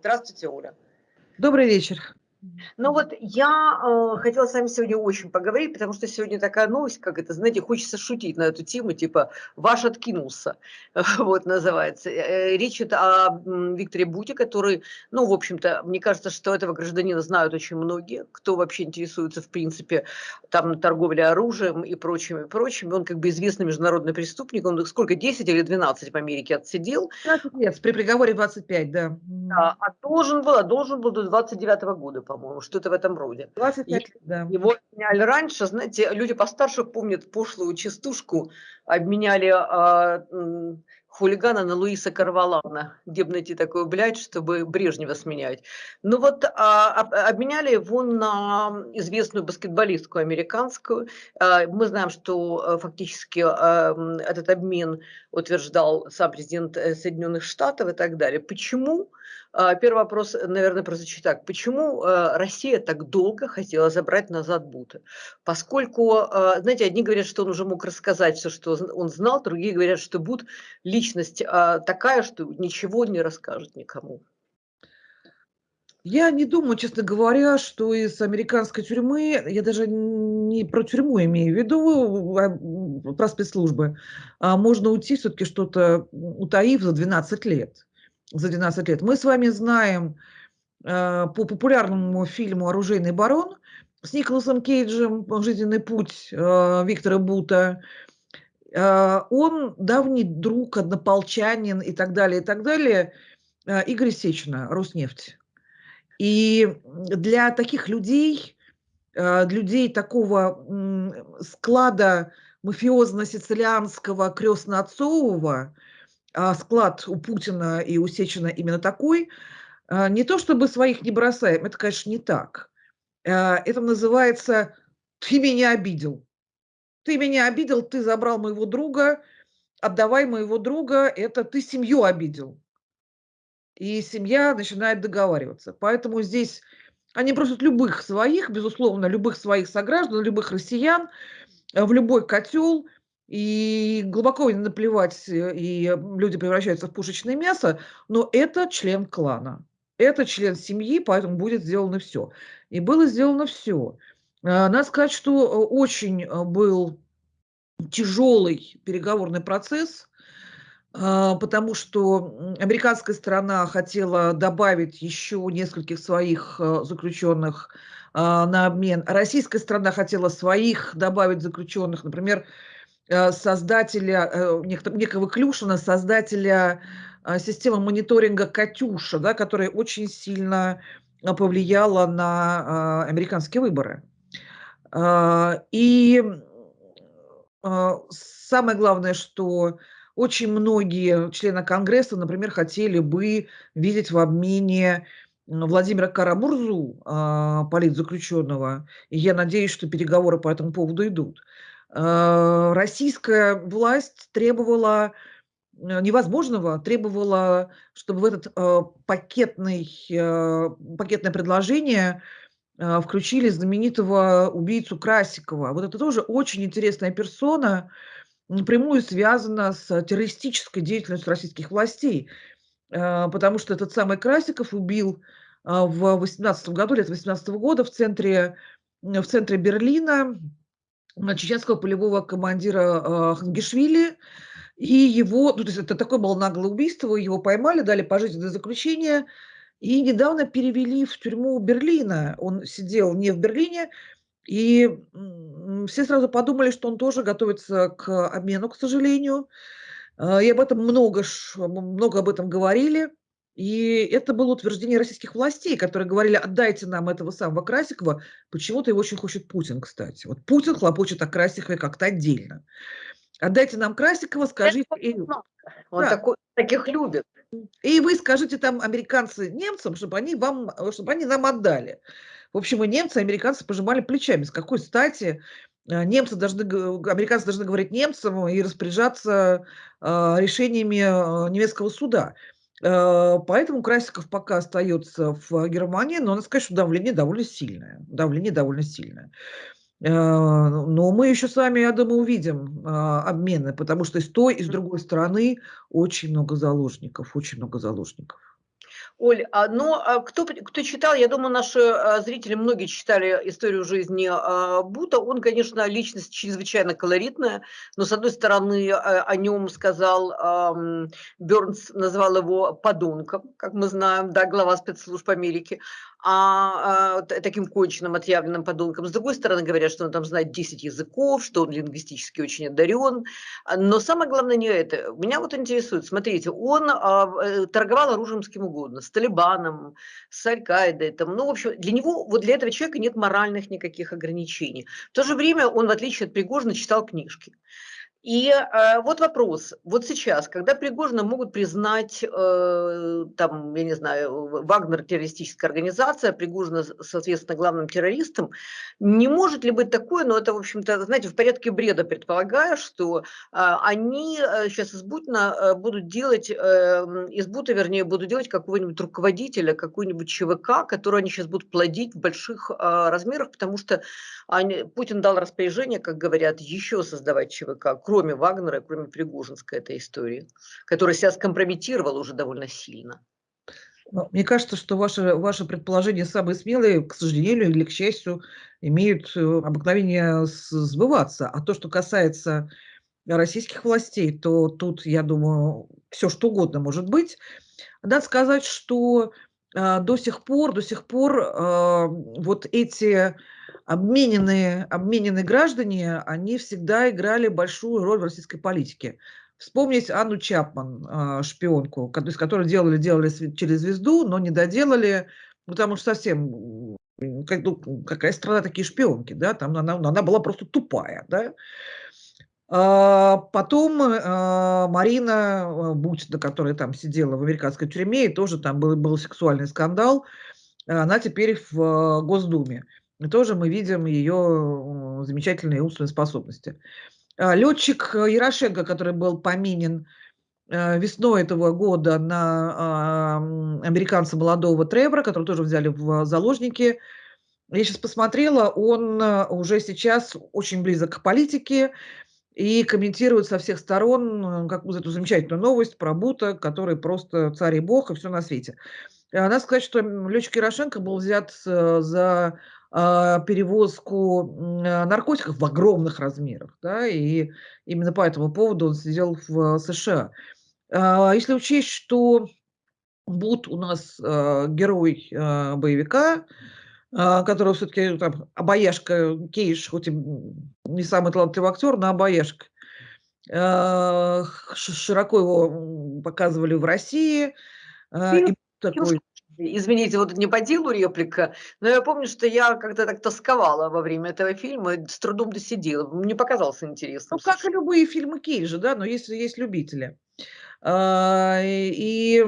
Здравствуйте, Оля. Добрый вечер. Ну вот я э, хотела с вами сегодня очень поговорить, потому что сегодня такая новость, как это, знаете, хочется шутить на эту тему, типа «Ваш откинулся», вот называется. Э, речь идет о Викторе Буте, который, ну, в общем-то, мне кажется, что этого гражданина знают очень многие, кто вообще интересуется, в принципе, там, торговлей оружием и прочим, и прочим. Он как бы известный международный преступник, он сколько, 10 или 12 в Америке отсидел? 15 лет, при приговоре 25, да. Да, а должен был, а должен был до 29 -го года, по-моему, что-то в этом роде. 25 лет, да. Его обменяли раньше, знаете, люди постарше помнят пошлую частушку, обменяли а, хулигана на Луиса Карвалана, где бы найти такую блядь, чтобы Брежнева сменять. Ну вот а, обменяли его на известную баскетболистку американскую. А, мы знаем, что а, фактически а, этот обмен утверждал сам президент э, Соединенных Штатов и так далее. Почему? А, первый вопрос, наверное, прозвучит так. Почему а, Россия так долго хотела забрать назад Бута? Поскольку, а, знаете, одни говорят, что он уже мог рассказать все, что он знал, другие говорят, что Бут личность такая, что ничего не расскажет никому. Я не думаю, честно говоря, что из американской тюрьмы, я даже не про тюрьму имею в виду, про спецслужбы, можно уйти все-таки что-то утаив за 12 лет за 12 лет. Мы с вами знаем э, по популярному фильму «Оружейный барон» с Николасом Кейджем «Жизненный путь» э, Виктора Бута. Э, он давний друг, однополчанин и так далее, и так далее. Э, Игорь Сечина, Роснефть. И для таких людей, э, людей такого склада мафиозно-сицилианского крестно-отцового – а склад у Путина и у Сечина именно такой, а, не то чтобы своих не бросаем, это, конечно, не так. А, это называется «ты меня обидел». Ты меня обидел, ты забрал моего друга, отдавай моего друга, это ты семью обидел. И семья начинает договариваться. Поэтому здесь они просят любых своих, безусловно, любых своих сограждан, любых россиян в любой котел – и глубоко не наплевать, э, и люди превращаются в пушечное мясо, но это член клана, это член семьи, поэтому будет сделано все. И было сделано все. А, надо сказать, что э, очень э, был тяжелый переговорный процесс, а, потому что американская сторона хотела добавить еще нескольких своих заключенных а, на обмен. Российская сторона хотела своих добавить заключенных, например, Э, создателя, э, некого Клюшина, создателя э, системы мониторинга «Катюша», да, которая очень сильно повлияла на американские выборы. И самое главное, что очень многие члены Конгресса, например, хотели бы видеть в обмене Владимира Карамурзу, политзаключенного. И я надеюсь, что переговоры по этому поводу идут. Э, российская власть требовала э, невозможного, требовала, чтобы в этот э, пакетный, пакетное предложение включили знаменитого убийцу Красикова. Вот это тоже очень интересная персона, напрямую связана с террористической деятельностью российских властей, потому что этот самый Красиков убил в 18 году, лет 18 года в центре, в центре Берлина чеченского полевого командира Хангишвили, и его, ну, то есть это такое было наглое убийство, его поймали, дали пожизненное заключение, и недавно перевели в тюрьму Берлина. Он сидел не в Берлине, и все сразу подумали, что он тоже готовится к обмену, к сожалению. А, и об этом много, много об этом говорили. И это было утверждение российских властей, которые говорили, отдайте нам этого самого Красикова. Почему-то его очень хочет Путин, кстати. Вот Путин хлопочет о Красикове как-то отдельно. Отдайте нам Красикова, скажите... И... Он да. такой, таких любит. И вы скажите там американцы немцам, чтобы они, вам, чтобы они нам отдали. В общем, и немцы, и американцы пожимали плечами. С какой стати э, немцы должны, американцы должны говорить немцам и распоряжаться э, решениями э, немецкого суда. Э, поэтому Красиков пока остается в Германии, но надо сказать, что давление довольно сильное. Давление довольно сильное. Э, но мы еще с вами, я думаю, увидим а, обмены, потому что и с той, и с другой стороны очень много заложников, очень много заложников. Оль, а, ну, а кто кто читал, я думаю, наши, а, зрители, многие читали историю жизни, Бута. Он, конечно, личность чрезвычайно колоритная, но, с одной стороны, о нем сказал, ам, Бёрнс назвал его подонком, как мы знаем, да, глава спецслужб Америки а, таким конченным, отъявленным подонком. С другой стороны, говорят, что он там знает 10 языков, что он лингвистически очень одарен. Но самое главное не это. Меня вот интересует, смотрите, он э, торговал оружием с кем угодно, с Талибаном, с Аль-Каидой. Ну, в общем, для него, вот для этого человека нет моральных никаких ограничений. В то же время он, в отличие от Пригожина, читал книжки. И э, вот вопрос. Вот сейчас, когда Пригожина могут признать, э, там, я не знаю, Вагнер террористическая организация, Пригожина, соответственно, главным террористом, не может ли быть такое, но это, в общем-то, знаете, в порядке бреда предполагаю, что э, они сейчас из Бутина э, будут делать, э, из Бута, вернее, будут делать какого-нибудь руководителя, какой-нибудь ЧВК, который они сейчас будут плодить в больших э, размерах, потому что они, Путин дал распоряжение, как говорят, еще создавать ЧВК, кроме Вагнера, кроме Пригожинской этой истории, которая себя скомпрометировала уже довольно сильно. Ну, мне кажется, что ваши, ваши предположения самые смелые, к сожалению или к счастью, имеют э, обыкновение сбываться. А то, что касается российских властей, то тут, я думаю, все что угодно может быть. Надо сказать, что э, до сих пор, до сих пор э, вот эти обмененные, обмененные граждане, они всегда играли большую роль в российской политике. Вспомнить Анну Чапман, а, шпионку, из которой делали, делали через звезду, но не доделали, потому что совсем ну, какая страна такие шпионки, да, там она, она была просто тупая, да. А потом а, Марина Бутина, которая там сидела в американской тюрьме, и тоже там был, был сексуальный скандал, она теперь в Госдуме. И тоже мы видим ее замечательные умственные способности. А, Летчик э, Ярошенко, который был поменен э, весной этого года на американца молодого Тревора, который тоже взяли в заложники. Я сейчас посмотрела, он э, уже сейчас очень близок к политике и комментирует со всех сторон как, эту замечательную новость про Бута, который просто царь и бог и все на свете. Надо сказать, что летчик Ярошенко был взят за а, перевозку а, наркотиков в огромных размерах, да, и именно по этому поводу он сидел в США. А, если учесть, что Бут у нас герой боевика, которого все-таки там обаяшка Кейш, хоть и не самый талантливый актер, но обаяшка. Широко его показывали в России. И такой Извините, вот не по делу реплика, но я помню, что я как-то так тосковала во время этого фильма, с трудом досидела. Мне показался интересным. Ну, как и любые фильмы Кейджа, да, но есть, есть любители. А, и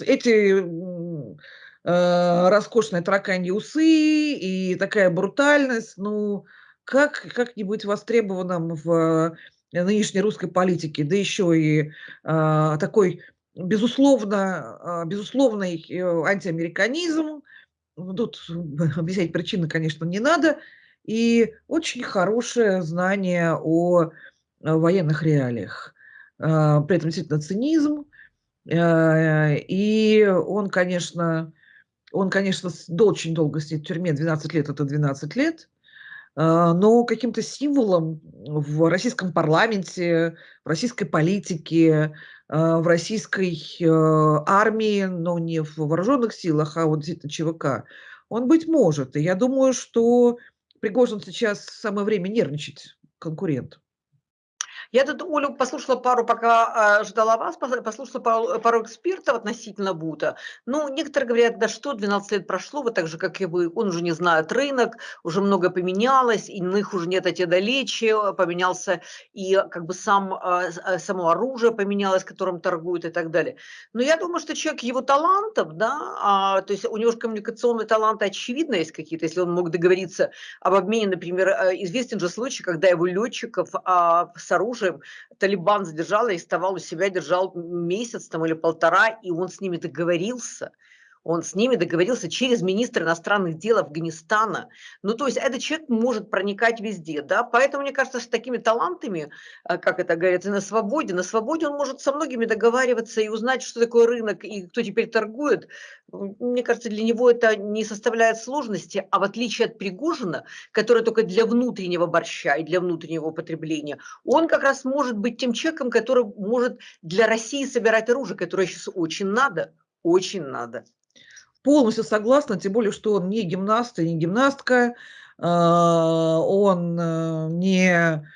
эти а, роскошные тараканьи усы и такая брутальность, ну, как, как не быть востребованным в нынешней русской политике, да еще и а, такой безусловно, а, безусловный э, антиамериканизм. Ну, тут объяснять причины, конечно, не надо. И очень хорошее знание о военных реалиях. А, при этом действительно цинизм. А, и он, конечно, он, конечно, очень долго сидит в тюрьме, 12 лет – это 12 лет, но каким-то символом в российском парламенте, в российской политике, а, в российской э, армии, но не в вооруженных силах, а вот действительно ЧВК, он быть может. И я думаю, что Пригожин сейчас самое время нервничать конкурент. Я тут, Олю, послушала пару, пока э, ждала вас, послушала пару, пару экспертов относительно Бута. Ну, некоторые говорят, да что, 12 лет прошло, вот так же, как и вы, он уже не знает рынок, уже много поменялось, иных уже нет эти далече, поменялся и как бы сам, э, само оружие поменялось, которым торгуют и так далее. Но я думаю, что человек его талантов, да, а, то есть у него же коммуникационные таланты очевидно есть какие-то, если он мог договориться об обмене, например, известен же случай, когда его летчиков а, с оружием оружием. Талибан задержал, арестовал у себя, держал месяц там или полтора, и он с ними договорился. Он с ними договорился через министра иностранных дел Афганистана. Ну, то есть этот человек может проникать везде, да, поэтому мне кажется, с такими талантами, э, как это говорится, на свободе, на свободе он может со многими договариваться и узнать, что такое рынок и кто теперь торгует. Мне кажется, для него это не составляет сложности, а в отличие от Пригожина, который только для внутреннего борща и для внутреннего употребления, он как раз может быть тем человеком, который может для России собирать оружие, которое сейчас очень надо, очень надо. Полностью согласна, тем более, что он не гимнаст и не гимнастка, а, он э, не...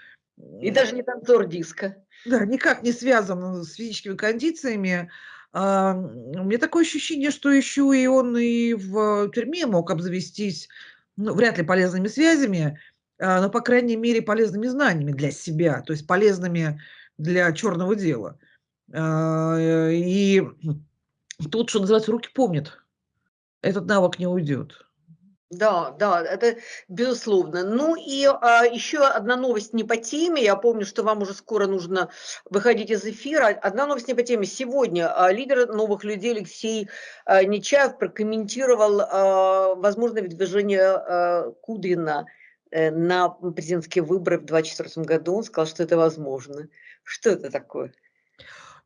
И даже не танцор диска. Да, никак не связан с физическими кондициями. А, у меня такое ощущение, что еще и он и в тюрьме мог обзавестись, ну, вряд ли полезными связями, а, но, по крайней мере, полезными знаниями для себя, то есть полезными для черного дела. И тут, что называется, руки помнят этот навык не уйдет. Да, да, это безусловно. Ну и а, еще одна новость не по теме. Я помню, что вам уже скоро нужно выходить из эфира. Одна новость не по теме. Сегодня а, лидер новых людей Алексей а, Нечаев прокомментировал а, возможное выдвижение а, Кудрина а, на президентские выборы в 2024 году. Он сказал, что это возможно. Что это такое?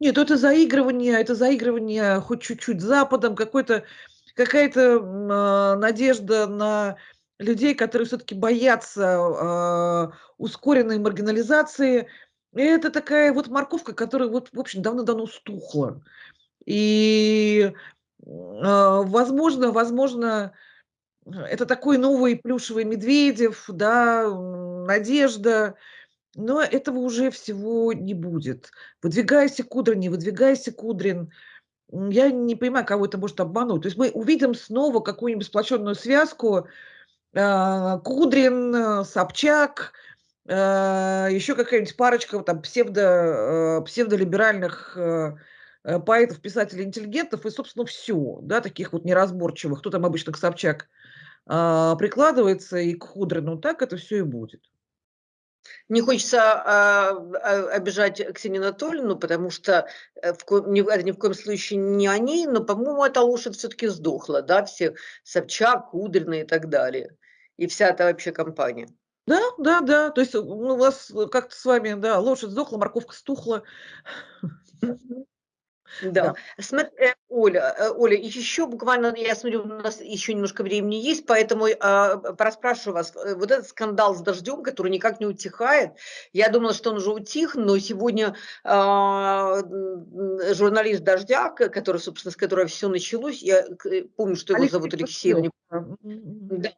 Нет, это заигрывание, это заигрывание хоть чуть-чуть Западом, какой-то какая-то а, надежда на людей, которые все-таки боятся а, ускоренной маргинализации. И это такая вот морковка, которая вот, в общем, давно-давно стухла. И, а, возможно, возможно, это такой новый плюшевый Медведев, да, надежда, но этого уже всего не будет. Выдвигайся, Кудрин, не выдвигайся, Кудрин – я не понимаю, кого это может обмануть. То есть мы увидим снова какую-нибудь сплоченную связку э, Кудрин, э, Собчак, э, еще какая-нибудь парочка там псевдо, э, псевдолиберальных э, поэтов, писателей, интеллигентов, и, собственно, все, да, таких вот неразборчивых, кто там обычно к Собчак э, прикладывается и к Худрину, так это все и будет. Не хочется а, а, обижать Ксению Анатольевну, потому что э, в ко, ни, это ни в коем случае не они, но, по-моему, эта лошадь все-таки сдохла, да, все Собчак, Кудрина и так далее. И вся эта вообще компания. Да, да, да. То есть ну, у вас как-то с вами, да, лошадь сдохла, морковка стухла. Да. Смотри, э, Оля, э, Оля, еще буквально, я смотрю, у нас еще немножко времени есть, поэтому а, пораспрашиваю вас. Э, вот этот скандал с дождем, который никак не утихает, я думала, что он уже утих, но сегодня а, журналист «Дождя», который, собственно, с которого все началось, я помню, что его Алексей зовут Алексей, да.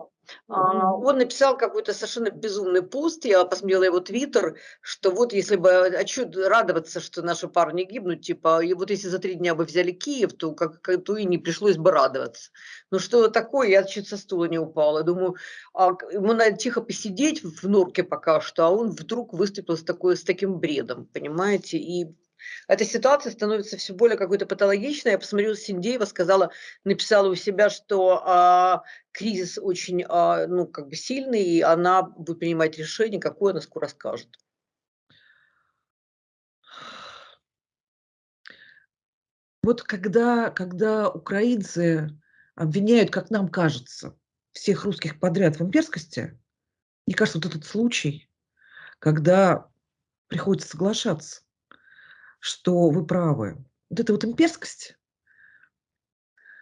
А, он написал какой-то совершенно безумный пост, я посмотрела его твиттер, что вот если бы, а что радоваться, что наши парни гибнут, типа, и вот если за три дня бы взяли Киев, то, как, то и не пришлось бы радоваться. Ну что такое, я чуть со стула не упала. Думаю, а, ему надо тихо посидеть в норке пока что, а он вдруг выступил с, такой, с таким бредом, понимаете, и эта ситуация становится все более какой-то патологичной. Я посмотрела, Синдеева сказала, написала у себя, что а, кризис очень а, ну, как бы сильный, и она будет принимать решение, какое она скоро скажет. Вот когда, когда украинцы обвиняют, как нам кажется, всех русских подряд в имперскости, мне кажется, вот этот случай, когда приходится соглашаться, что вы правы. Вот эта вот имперскость,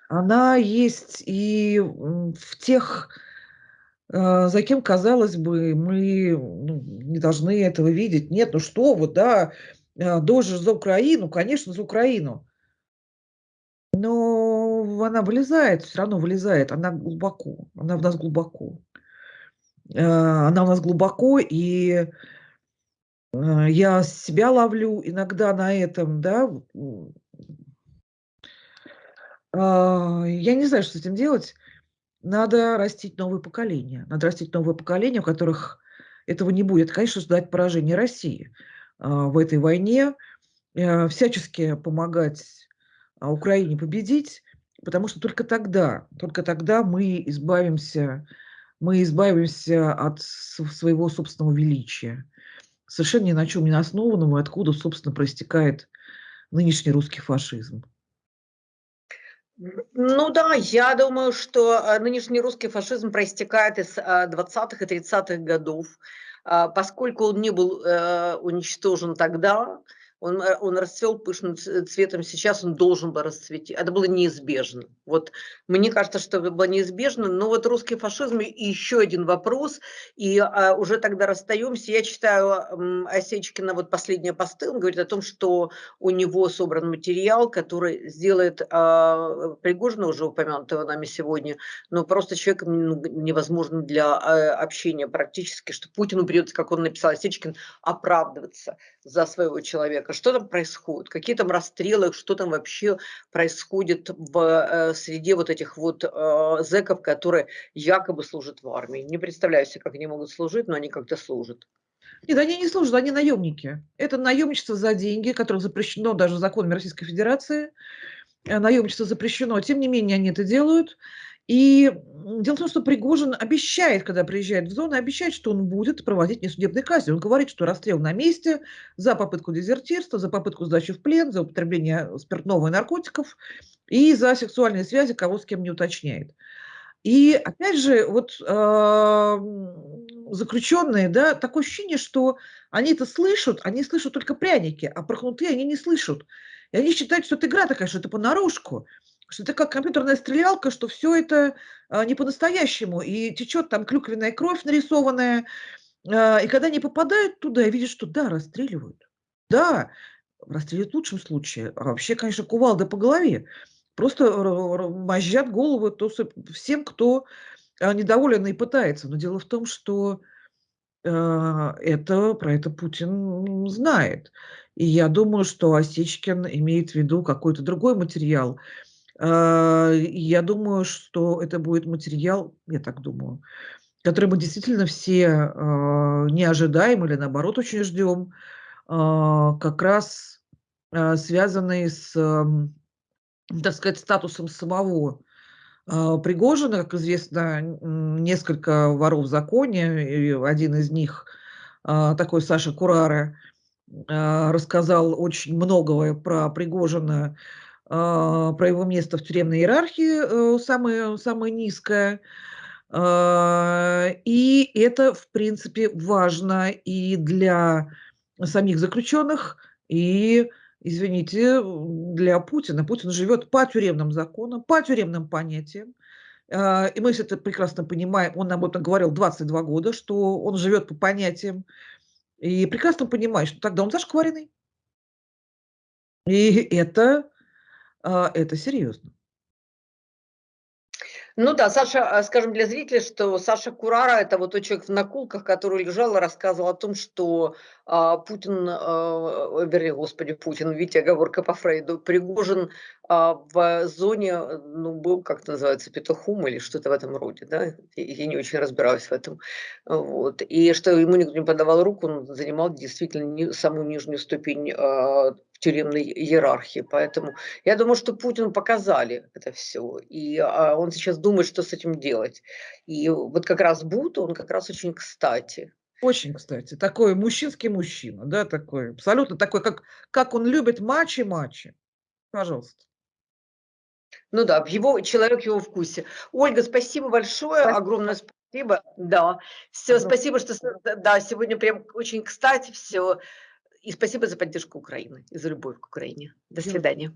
она есть и в тех, э, за кем, казалось бы, мы ну, не должны этого видеть. Нет, ну что вы, да, э, дождь за Украину, конечно, за Украину. Но она вылезает, все равно вылезает, она глубоко, она в нас глубоко. Э, она у нас глубоко, и я себя ловлю иногда на этом, да. А, я не знаю, что с этим делать. Надо растить новое поколение. Надо растить новое поколение, у которых этого не будет. Конечно, ждать поражения России а, в этой войне, э, всячески помогать а, Украине победить, потому что только тогда, только тогда мы избавимся, мы избавимся от своего собственного величия совершенно ни на чем не основанному, откуда, собственно, проистекает нынешний русский фашизм. Ну да, я думаю, что, э, нынешний русский фашизм проистекает из, э, 20 и 30 годов. А, поскольку он не был, э, уничтожен тогда, он, э, он расцвел пышным ц цветом, сейчас он должен был расцвести. Это было неизбежно. Вот мне кажется, что это было неизбежно, но вот русский фашизм и еще один вопрос, и а, уже тогда расстаемся. Я читаю Осечкина вот последние посты, он говорит о том, что у него собран материал, который сделает а, Пригожина, уже упомянутого нами сегодня, но просто человеком ну, невозможно для а, общения практически, что Путину придется, как он написал Осечкин, оправдываться за своего человека. Что там происходит? Какие там расстрелы? Что там вообще происходит в э, среде вот этих вот э, зэков, которые якобы служат в армии? Не представляю себе, как они могут служить, но они как-то служат. Нет, они не служат, они наемники. Это наемничество за деньги, которое запрещено даже законами Российской Федерации. Э, наемничество запрещено, тем не менее они это делают. И дело в том, что Пригожин обещает, когда приезжает в зону, обещает, что он будет проводить несудебные казни. Он говорит, что расстрел на месте за попытку дезертирства, за попытку сдачи в плен, за употребление спиртного и наркотиков и за сексуальные связи, кого с кем не уточняет. И опять же, вот э, заключенные, да, такое ощущение, что они это слышат, они слышат только пряники, а прохнутые они не слышат. И они считают, что это игра такая, что это понарошку что это как компьютерная стрелялка, что все это а, не по-настоящему, и течет там клюквенная кровь нарисованная, а, и когда они попадают туда и видят, что да, расстреливают, да, расстреливают в лучшем случае, а вообще, конечно, кувалда по голове, просто мозжат голову то, всем, кто а, недоволен и пытается. Но дело в том, что это, про это Путин знает. И я думаю, что Осечкин имеет в виду какой-то другой материал, я думаю, что это будет материал, я так думаю, который мы действительно все а, не ожидаем или наоборот очень ждем, а, как раз связанный с, так сказать, статусом самого Пригожина. Как известно, несколько воров в законе, и один из них, такой Саша Курара, рассказал очень многое про Пригожина, а, про его место в тюремной иерархии э, самое, самое низкое. А, и это, в принципе, важно и для самих заключенных, и, извините, для Путина. Путин живет по тюремным законам, по тюремным понятиям. А, и мы все это прекрасно понимаем. Он об этом говорил 22 года, что он живет по понятиям. И прекрасно понимает, что тогда он зашкваренный. И это а, это серьезно. Ну да, Саша, а, скажем для зрителей, что Саша Курара– это вот тот человек в наколках, который лежал и рассказывал о том, что а, Путин, а, вернее, господи, Путин, видите, оговорка по Фрейду, Пригожин а, в зоне, ну, был, как называется, петухом или что-то в этом роде, да, я не очень разбираюсь в этом, вот, и что ему никто не подавал руку, он занимал действительно не, самую нижнюю ступень а, тюремной иерархии. Поэтому я думаю, что Путину показали это все. И а, он сейчас думает, что с этим делать. И вот как раз Бут, он как раз очень кстати. Очень, кстати, такой мужчинский мужчина, да, такой, абсолютно такой, как, как он любит мачи-мачи. Пожалуйста. Ну да, его, человек в его вкусе. Ольга, спасибо большое, спасибо. огромное спасибо. Да, все, спасибо, что да, сегодня прям очень кстати все. И спасибо за поддержку Украины и за любовь к Украине. До свидания.